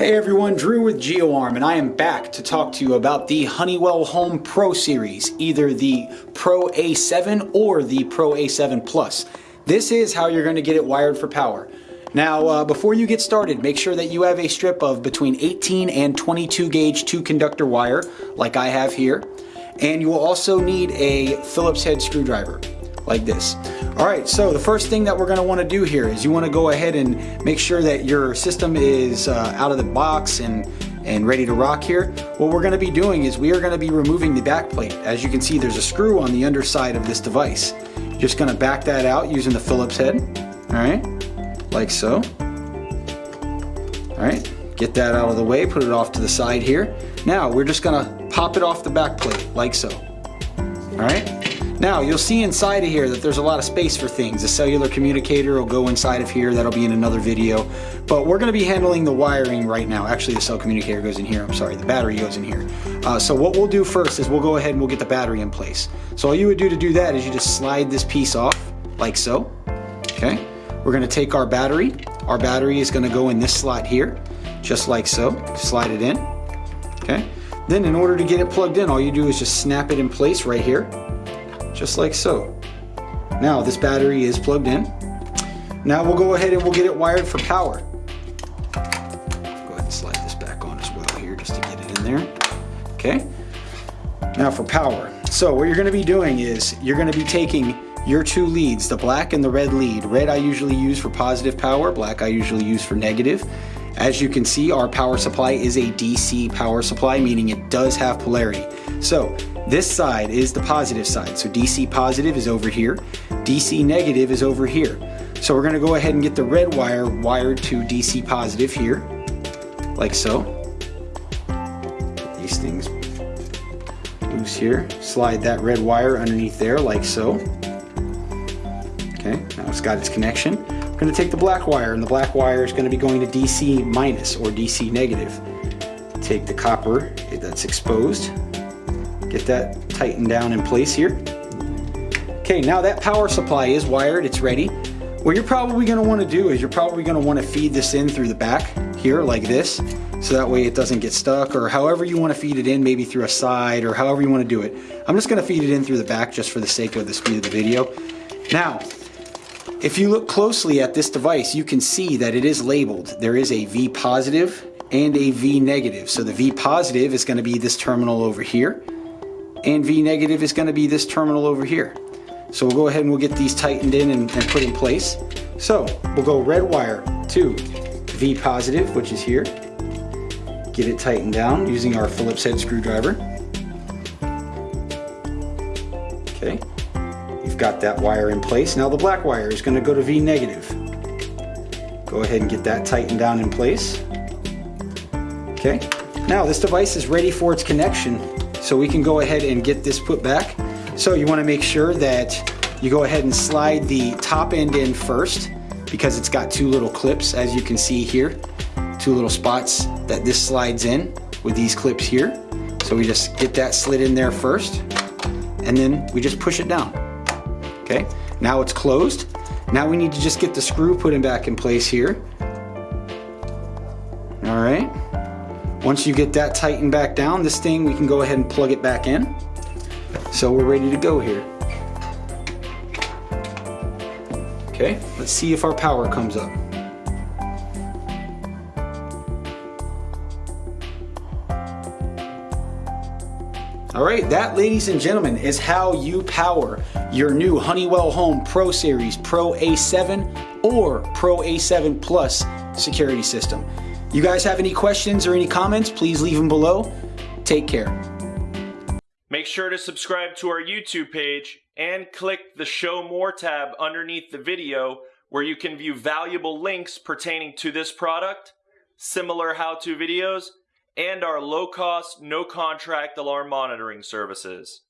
Hey everyone, Drew with GeoArm and I am back to talk to you about the Honeywell Home Pro Series, either the Pro A7 or the Pro A7 Plus. This is how you're going to get it wired for power. Now, uh, before you get started, make sure that you have a strip of between 18 and 22 gauge two conductor wire, like I have here. And you will also need a Phillips head screwdriver like this. All right, so the first thing that we're gonna wanna do here is you wanna go ahead and make sure that your system is uh, out of the box and, and ready to rock here. What we're gonna be doing is we are gonna be removing the back plate. As you can see, there's a screw on the underside of this device. Just gonna back that out using the Phillips head, all right, like so. All right, get that out of the way, put it off to the side here. Now, we're just gonna pop it off the back plate, like so, all right? Now you'll see inside of here that there's a lot of space for things. The cellular communicator will go inside of here. That'll be in another video. But we're gonna be handling the wiring right now. Actually the cell communicator goes in here. I'm sorry, the battery goes in here. Uh, so what we'll do first is we'll go ahead and we'll get the battery in place. So all you would do to do that is you just slide this piece off like so. Okay. We're gonna take our battery. Our battery is gonna go in this slot here, just like so. Slide it in. Okay. Then in order to get it plugged in, all you do is just snap it in place right here just like so. Now this battery is plugged in. Now we'll go ahead and we'll get it wired for power. Go ahead and slide this back on as well here just to get it in there. Okay. Now for power. So what you're going to be doing is you're going to be taking your two leads, the black and the red lead. Red I usually use for positive power, black I usually use for negative. As you can see, our power supply is a DC power supply, meaning it does have polarity. So this side is the positive side. So DC positive is over here. DC negative is over here. So we're gonna go ahead and get the red wire wired to DC positive here, like so. These things loose here. Slide that red wire underneath there, like so. Okay, now it's got its connection. We're gonna take the black wire, and the black wire is gonna be going to DC minus or DC negative. Take the copper that's exposed, Get that tightened down in place here. Okay, now that power supply is wired, it's ready. What you're probably gonna wanna do is you're probably gonna wanna feed this in through the back here like this, so that way it doesn't get stuck or however you wanna feed it in, maybe through a side or however you wanna do it. I'm just gonna feed it in through the back just for the sake of the speed of the video. Now, if you look closely at this device, you can see that it is labeled. There is a V positive and a V negative. So the V positive is gonna be this terminal over here and V negative is gonna be this terminal over here. So we'll go ahead and we'll get these tightened in and, and put in place. So we'll go red wire to V positive, which is here. Get it tightened down using our Phillips head screwdriver. Okay, you've got that wire in place. Now the black wire is gonna go to V negative. Go ahead and get that tightened down in place. Okay, now this device is ready for its connection so we can go ahead and get this put back. So you wanna make sure that you go ahead and slide the top end in first because it's got two little clips as you can see here. Two little spots that this slides in with these clips here. So we just get that slid in there first and then we just push it down. Okay, now it's closed. Now we need to just get the screw put in back in place here. All right. Once you get that tightened back down, this thing, we can go ahead and plug it back in. So we're ready to go here. Okay, let's see if our power comes up. All right, that, ladies and gentlemen, is how you power your new Honeywell Home Pro Series Pro A7 or Pro A7 Plus security system. You guys have any questions or any comments, please leave them below. Take care. Make sure to subscribe to our YouTube page and click the Show More tab underneath the video where you can view valuable links pertaining to this product, similar how-to videos, and our low-cost, no-contract alarm monitoring services.